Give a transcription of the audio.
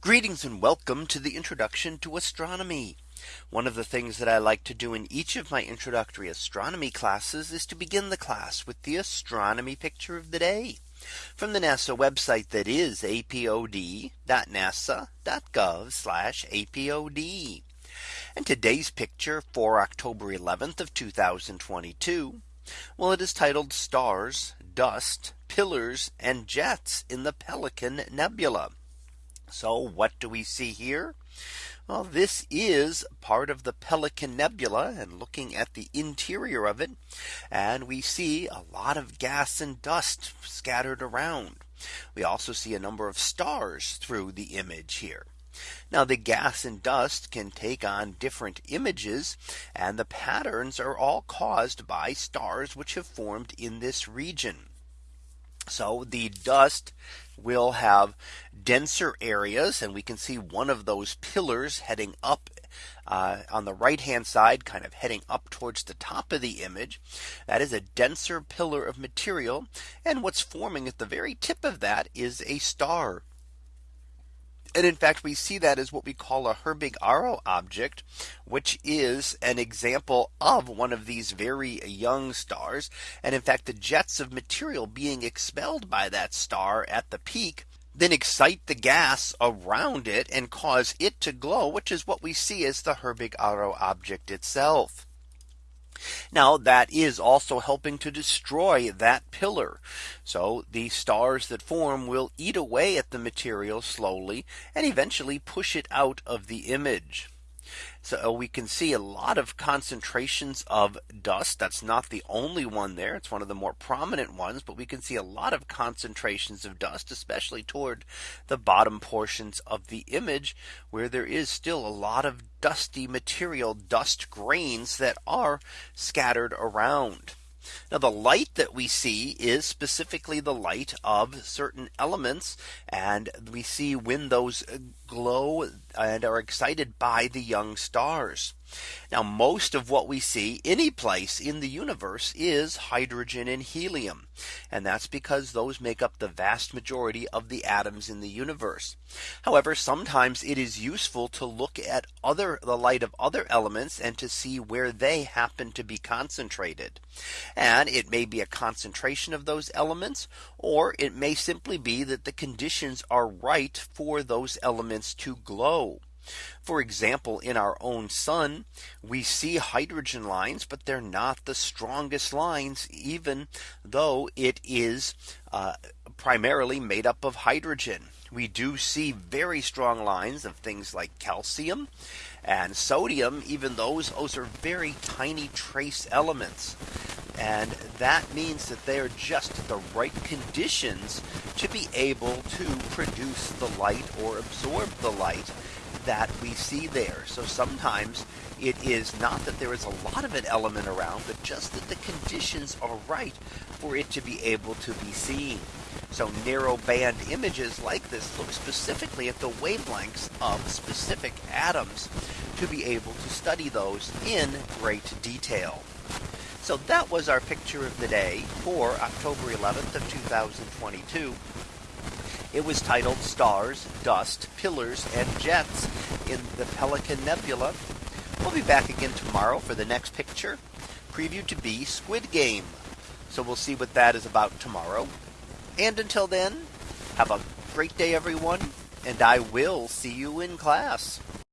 Greetings and welcome to the introduction to astronomy. One of the things that I like to do in each of my introductory astronomy classes is to begin the class with the astronomy picture of the day from the NASA website that is apod.nasa.gov apod. And today's picture for October 11th of 2022. Well, it is titled stars, dust, pillars and jets in the Pelican Nebula. So what do we see here? Well, this is part of the Pelican Nebula and looking at the interior of it. And we see a lot of gas and dust scattered around. We also see a number of stars through the image here. Now the gas and dust can take on different images and the patterns are all caused by stars which have formed in this region. So the dust will have denser areas and we can see one of those pillars heading up uh, on the right hand side kind of heading up towards the top of the image. That is a denser pillar of material. And what's forming at the very tip of that is a star. And in fact, we see that as what we call a Herbig-Haro object, which is an example of one of these very young stars. And in fact, the jets of material being expelled by that star at the peak then excite the gas around it and cause it to glow, which is what we see as the Herbig-Haro object itself. Now that is also helping to destroy that pillar. So the stars that form will eat away at the material slowly and eventually push it out of the image. So uh, we can see a lot of concentrations of dust. That's not the only one there. It's one of the more prominent ones, but we can see a lot of concentrations of dust, especially toward the bottom portions of the image where there is still a lot of dusty material dust grains that are scattered around. Now the light that we see is specifically the light of certain elements. And we see when those glow and are excited by the young stars. Now most of what we see any place in the universe is hydrogen and helium. And that's because those make up the vast majority of the atoms in the universe. However, sometimes it is useful to look at other the light of other elements and to see where they happen to be concentrated. And it may be a concentration of those elements, or it may simply be that the conditions are right for those elements to glow. For example, in our own sun, we see hydrogen lines, but they're not the strongest lines, even though it is uh, primarily made up of hydrogen. We do see very strong lines of things like calcium and sodium, even those, those are very tiny trace elements. And that means that they are just the right conditions to be able to produce the light or absorb the light that we see there. So sometimes it is not that there is a lot of an element around, but just that the conditions are right for it to be able to be seen. So narrow band images like this look specifically at the wavelengths of specific atoms to be able to study those in great detail. So that was our picture of the day for October 11th of 2022. It was titled Stars, Dust, Pillars, and Jets in the Pelican Nebula. We'll be back again tomorrow for the next picture, preview to be Squid Game. So we'll see what that is about tomorrow. And until then, have a great day, everyone, and I will see you in class.